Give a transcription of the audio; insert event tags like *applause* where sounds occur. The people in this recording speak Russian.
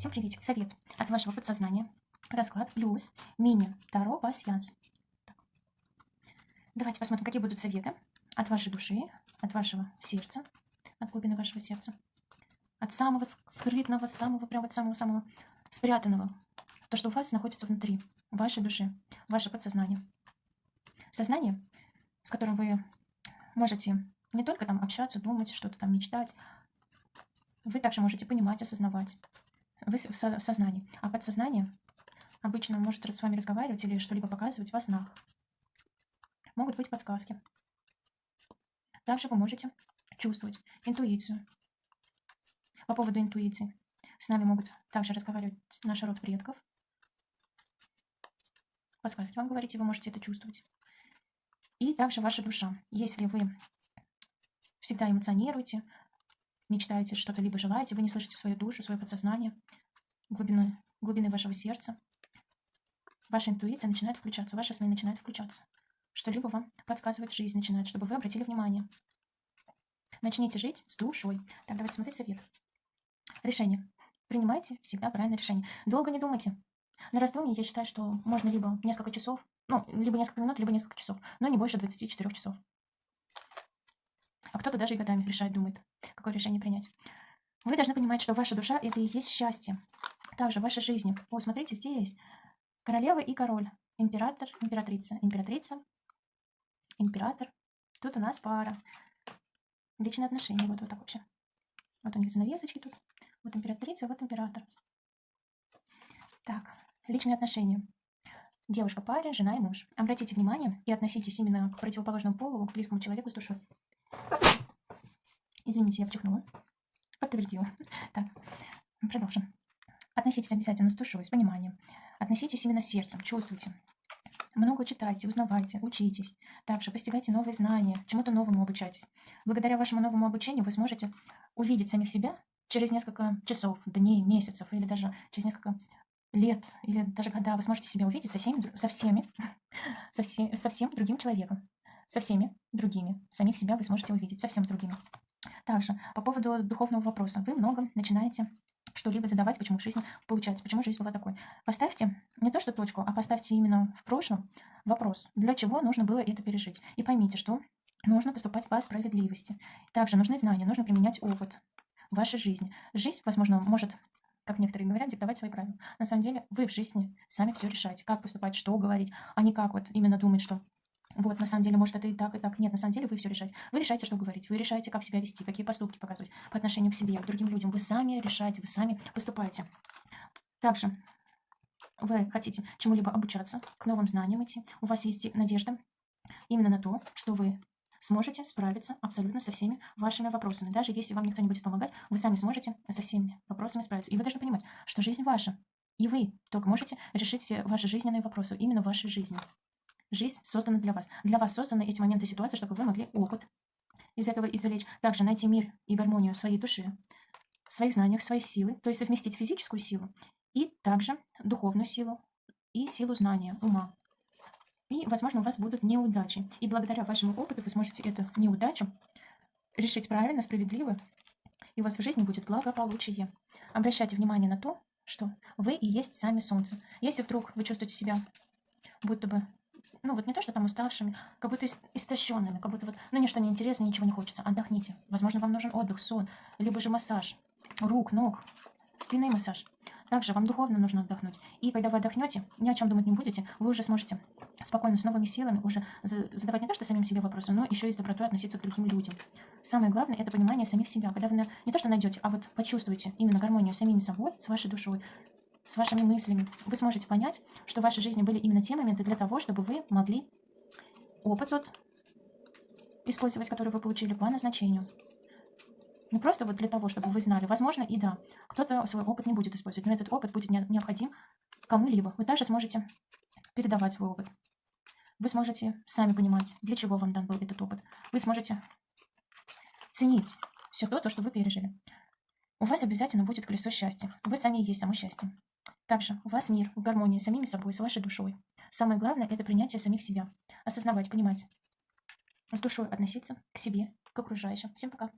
Всем приветик. Совет от вашего подсознания. Расклад плюс мини Таро пасьянс. Так. Давайте посмотрим, какие будут советы от вашей души, от вашего сердца, от глубины вашего сердца. От самого скрытного, самого, прям вот самого-самого спрятанного. То, что у вас находится внутри вашей души, ваше подсознание. Сознание, с которым вы можете не только там общаться, думать, что-то там мечтать, вы также можете понимать, осознавать. Вы в, со в сознании. А подсознание обычно может с вами разговаривать или что-либо показывать во снах. Могут быть подсказки. Также вы можете чувствовать интуицию. По поводу интуиции. С нами могут также разговаривать наш род предков. Подсказки вам говорите, вы можете это чувствовать. И также ваша душа. Если вы всегда эмоционируете, мечтаете что-то, либо желаете, вы не слышите свою душу, свое подсознание, глубины, глубины вашего сердца, ваша интуиция начинает включаться, ваши сны начинают включаться. Что-либо вам подсказывает жизнь начинает, чтобы вы обратили внимание. Начните жить с душой. Так, давайте смотреть совет. Решение. Принимайте всегда правильное решение. Долго не думайте. На раздумье я считаю, что можно либо несколько часов, ну, либо несколько минут, либо несколько часов, но не больше 24 часов. А кто-то даже и годами решает, думает, какое решение принять. Вы должны понимать, что ваша душа – это и есть счастье. Также в вашей жизни. Вот, смотрите, здесь королева и король. Император, императрица. Императрица, император. Тут у нас пара. Личные отношения. Вот, вот так вообще. Вот у них занавесочки тут. Вот императрица, вот император. Так, личные отношения. Девушка, паре, жена и муж. Обратите внимание и относитесь именно к противоположному полу, к близкому человеку с душой. Извините, я чихнула. Подтвердила. *laughs* Так, продолжим. Относитесь обязательно с душой, с пониманием. Относитесь именно сердцем, чувствуйте. Много читайте, узнавайте, учитесь. Также постигайте новые знания, чему-то новому обучайтесь. Благодаря вашему новому обучению вы сможете увидеть самих себя через несколько часов, дней, месяцев или даже через несколько лет или даже когда вы сможете себя увидеть со всеми, со всеми, *laughs* со, все, со всем другим человеком, со всеми другими. Самих себя вы сможете увидеть совсем другими. Также по поводу духовного вопроса. Вы много начинаете что-либо задавать, почему в жизни получается, почему жизнь была такой. Поставьте не то что точку, а поставьте именно в прошлом вопрос, для чего нужно было это пережить. И поймите, что нужно поступать по справедливости. Также нужны знания, нужно применять опыт в вашей жизни. Жизнь, возможно, может как некоторые говорят, диктовать свои правила. На самом деле вы в жизни сами все решаете, как поступать, что говорить, а не как вот именно думать, что вот, на самом деле, может, это и так, и так. Нет, на самом деле вы все решаете. Вы решаете, что говорить, вы решаете, как себя вести, какие поступки показывать по отношению к себе, к другим людям. Вы сами решаете, вы сами поступаете. Также вы хотите чему-либо обучаться, к новым знаниям идти. У вас есть надежда именно на то, что вы сможете справиться абсолютно со всеми вашими вопросами. Даже если вам никто не будет помогать, вы сами сможете со всеми вопросами справиться. И вы должны понимать, что жизнь ваша. И вы только можете решить все ваши жизненные вопросы именно вашей жизни. Жизнь создана для вас. Для вас созданы эти моменты ситуации, чтобы вы могли опыт из этого извлечь. Также найти мир и гармонию своей душе, в своих знаниях, в своей силы. То есть совместить физическую силу и также духовную силу и силу знания, ума. И, возможно, у вас будут неудачи. И благодаря вашему опыту вы сможете эту неудачу решить правильно, справедливо, и у вас в жизни будет благополучие. Обращайте внимание на то, что вы и есть сами солнце. Если вдруг вы чувствуете себя будто бы ну вот не то, что там уставшими, как будто истощенными, как будто вот, ну ничто не интересно, ничего не хочется. Отдохните. Возможно, вам нужен отдых, сон, либо же массаж рук, ног, спинный массаж. Также вам духовно нужно отдохнуть. И когда вы отдохнете, ни о чем думать не будете, вы уже сможете спокойно, с новыми силами уже задавать не то, что самим себе вопросы, но еще и с добротой относиться к другим людям. Самое главное – это понимание самих себя. Когда вы не то, что найдете, а вот почувствуете именно гармонию самими собой, с вашей душой, с вашими мыслями, вы сможете понять, что в вашей жизни были именно те моменты для того, чтобы вы могли опыт тот использовать, который вы получили по назначению. Не просто вот для того, чтобы вы знали. Возможно, и да, кто-то свой опыт не будет использовать, но этот опыт будет необходим кому-либо. Вы также сможете передавать свой опыт. Вы сможете сами понимать, для чего вам дан был этот опыт. Вы сможете ценить все то, то, что вы пережили. У вас обязательно будет колесо счастья. Вы сами есть само счастье. Также у вас мир в гармонии с самими собой, с вашей душой. Самое главное – это принятие самих себя. Осознавать, понимать. С душой относиться к себе, к окружающим. Всем пока.